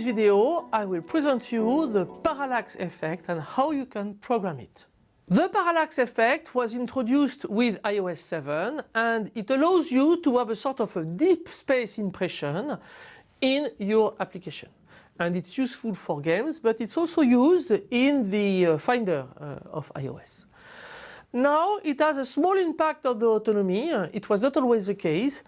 this video I will present you the parallax effect and how you can program it. The parallax effect was introduced with iOS 7 and it allows you to have a sort of a deep space impression in your application. And it's useful for games but it's also used in the uh, Finder uh, of iOS. Now it has a small impact on the autonomy, uh, it was not always the case,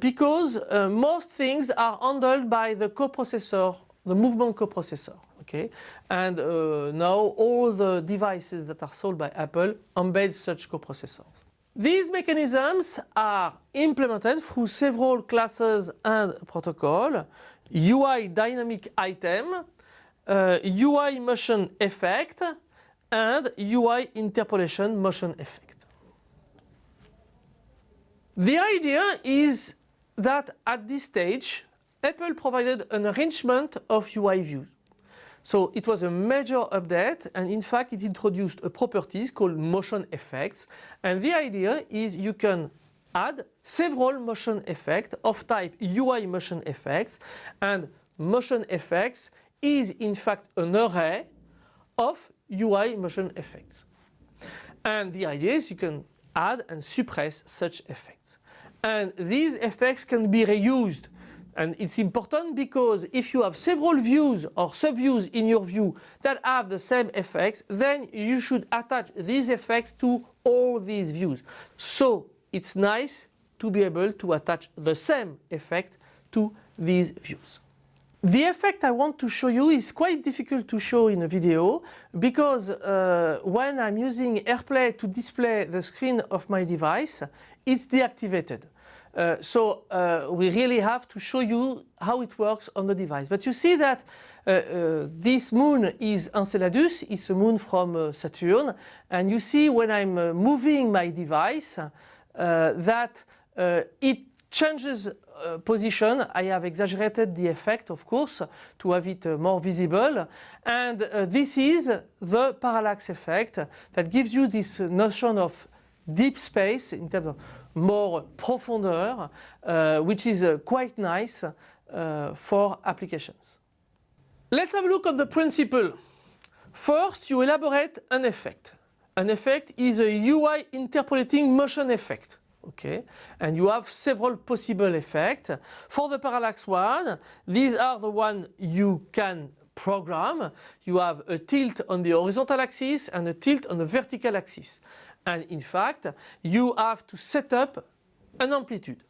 because most things are handled by the coprocessor, the movement coprocessor. Okay? And uh, now all the devices that are sold by Apple embed such coprocessors. These mechanisms are implemented through several classes and protocol, UI dynamic item, UI motion effect, and UI interpolation motion effect. The idea is that at this stage Apple provided an arrangement of UI views. So it was a major update and in fact it introduced a property called motion effects and the idea is you can add several motion effects of type UI motion effects and motion effects is in fact an array of UI motion effects. And the idea is you can add and suppress such effects. And these effects can be reused. And it's important because if you have several views or subviews in your view that have the same effects, then you should attach these effects to all these views. So it's nice to be able to attach the same effect to these views. The effect I want to show you is quite difficult to show in a video because uh, when I'm using AirPlay to display the screen of my device, it's deactivated. Uh, so uh, we really have to show you how it works on the device. But you see that uh, uh, this moon is Enceladus, it's a moon from uh, Saturn and you see when I'm moving my device that it changes uh, position. I have exaggerated the effect of course to have it uh, more visible and uh, this is the parallax effect that gives you this notion of deep space in terms of more profondeur uh, which is uh, quite nice uh, for applications. Let's have a look at the principle. First you elaborate an effect. An effect is a UI interpolating motion effect okay and you have several possible effects for the parallax one these are the one you can program you have a tilt on the horizontal axis and a tilt on the vertical axis and in fact you have to set up an amplitude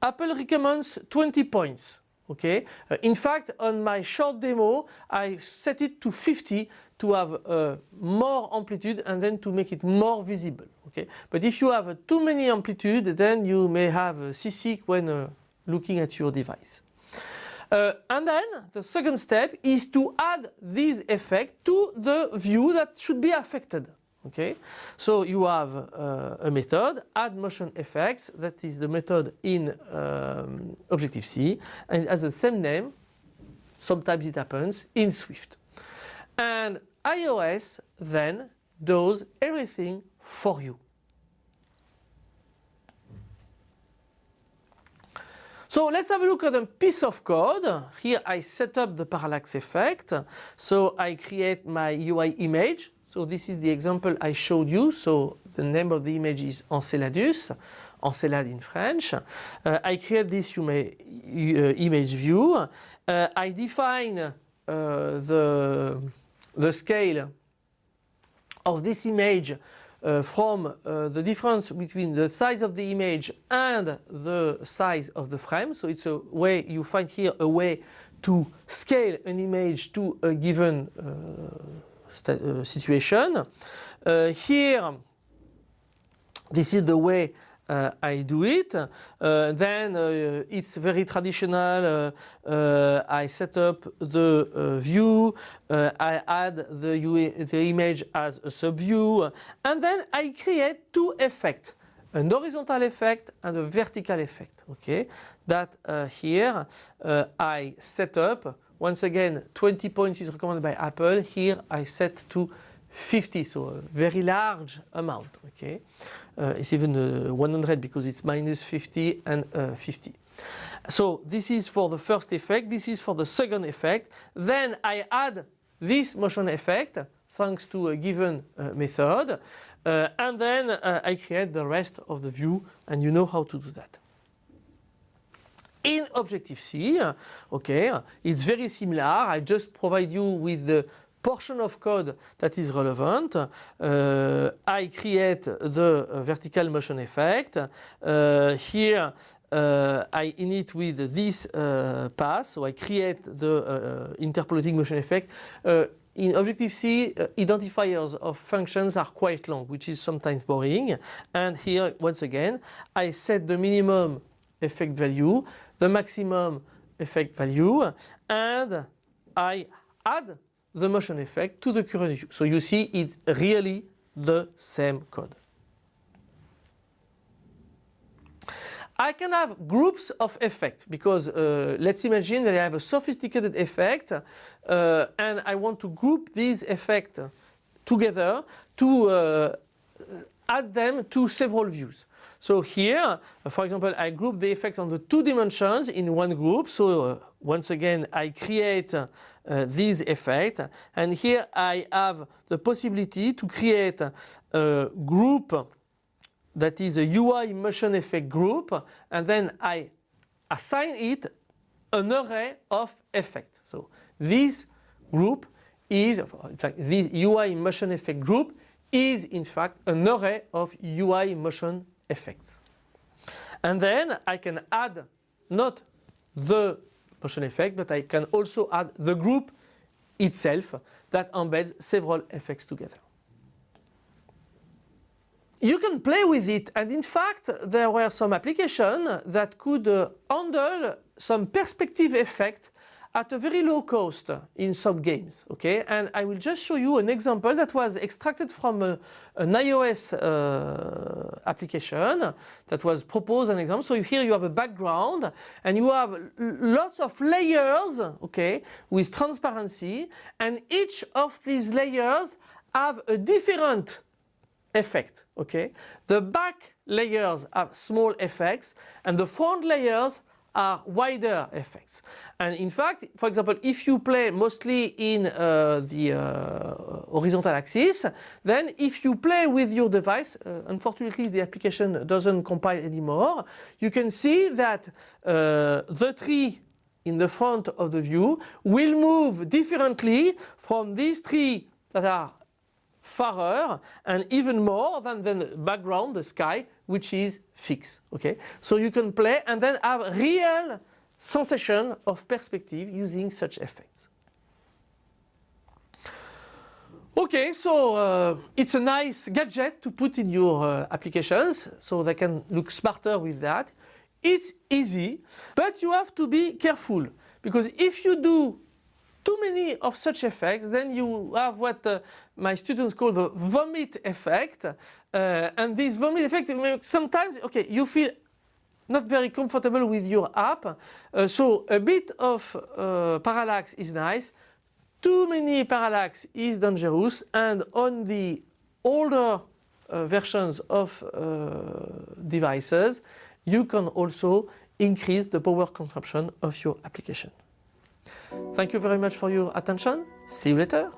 Apple recommends 20 points okay uh, in fact on my short demo I set it to 50 to have uh, more amplitude and then to make it more visible. Okay, but if you have uh, too many amplitude, then you may have a seasick when uh, looking at your device. Uh, and then the second step is to add this effect to the view that should be affected. Okay, so you have uh, a method add motion effects that is the method in um, Objective-C and it has the same name sometimes it happens in Swift and iOS then does everything for you. So let's have a look at a piece of code. Here I set up the parallax effect. So I create my UI image. So this is the example I showed you. So the name of the image is Enceladus, Encelade in French. Uh, I create this uh, image view. Uh, I define uh, the the scale of this image uh, from uh, the difference between the size of the image and the size of the frame. So it's a way, you find here a way to scale an image to a given situation. Uh, here, this is the way uh, I do it. Uh, then uh, it's very traditional. I set up the view. I add the, the image as a subview. And then I create two effects an horizontal effect and a vertical effect okay that uh, here uh, I set up once again 20 points is recommended by Apple here I set to 50 so a very large amount okay uh, it's even uh, 100 because it's minus 50 and uh, 50 So this is for the first effect, this is for the second effect. Then I add this motion effect thanks to a given uh, method uh, and then uh, I create the rest of the view and you know how to do that. In Objective-C, okay, it's very similar. I just provide you with the portion of code that is relevant. Uh, I create the vertical motion effect. Uh, here uh, I init with this uh, path, so I create the uh, interpolating motion effect. Uh, in Objective-C, identifiers of functions are quite long, which is sometimes boring. And here, once again, I set the minimum effect value, the maximum effect value, and I add the motion effect to the current view. So you see it's really the same code. I can have groups of effects because uh, let's imagine that I have a sophisticated effect uh, and I want to group these effects together to uh, add them to several views. So here, for example, I group the effect on the two dimensions in one group. So uh, once again, I create uh, this effect. And here I have the possibility to create a group that is a UI motion effect group. And then I assign it an array of effects. So this group is, in fact, this UI motion effect group is in fact an array of UI motion effects. And then I can add not the motion effect, but I can also add the group itself that embeds several effects together. You can play with it and in fact there were some applications that could uh, handle some perspective effect at a very low cost in some games. Okay, and I will just show you an example that was extracted from a, an iOS uh, application that was proposed an example. So here you have a background and you have lots of layers, okay, with transparency, and each of these layers have a different effect. Okay, the back layers have small effects and the front layers are wider effects. And in fact, for example, if you play mostly in uh, the uh, horizontal axis, then if you play with your device, uh, unfortunately the application doesn't compile anymore, you can see that uh, the tree in the front of the view will move differently from these three that are farer and even more than the background, the sky, which is fixed. Okay, so you can play and then have real sensation of perspective using such effects. Okay, so uh, it's a nice gadget to put in your uh, applications so they can look smarter with that. It's easy, but you have to be careful because if you do too many of such effects, then you have what uh, my students call the vomit effect. Uh, and this vomit effect, sometimes, okay, you feel not very comfortable with your app. Uh, so a bit of uh, parallax is nice. Too many parallax is dangerous. And on the older uh, versions of uh, devices, you can also increase the power consumption of your application. Thank you very much for your attention. See you later.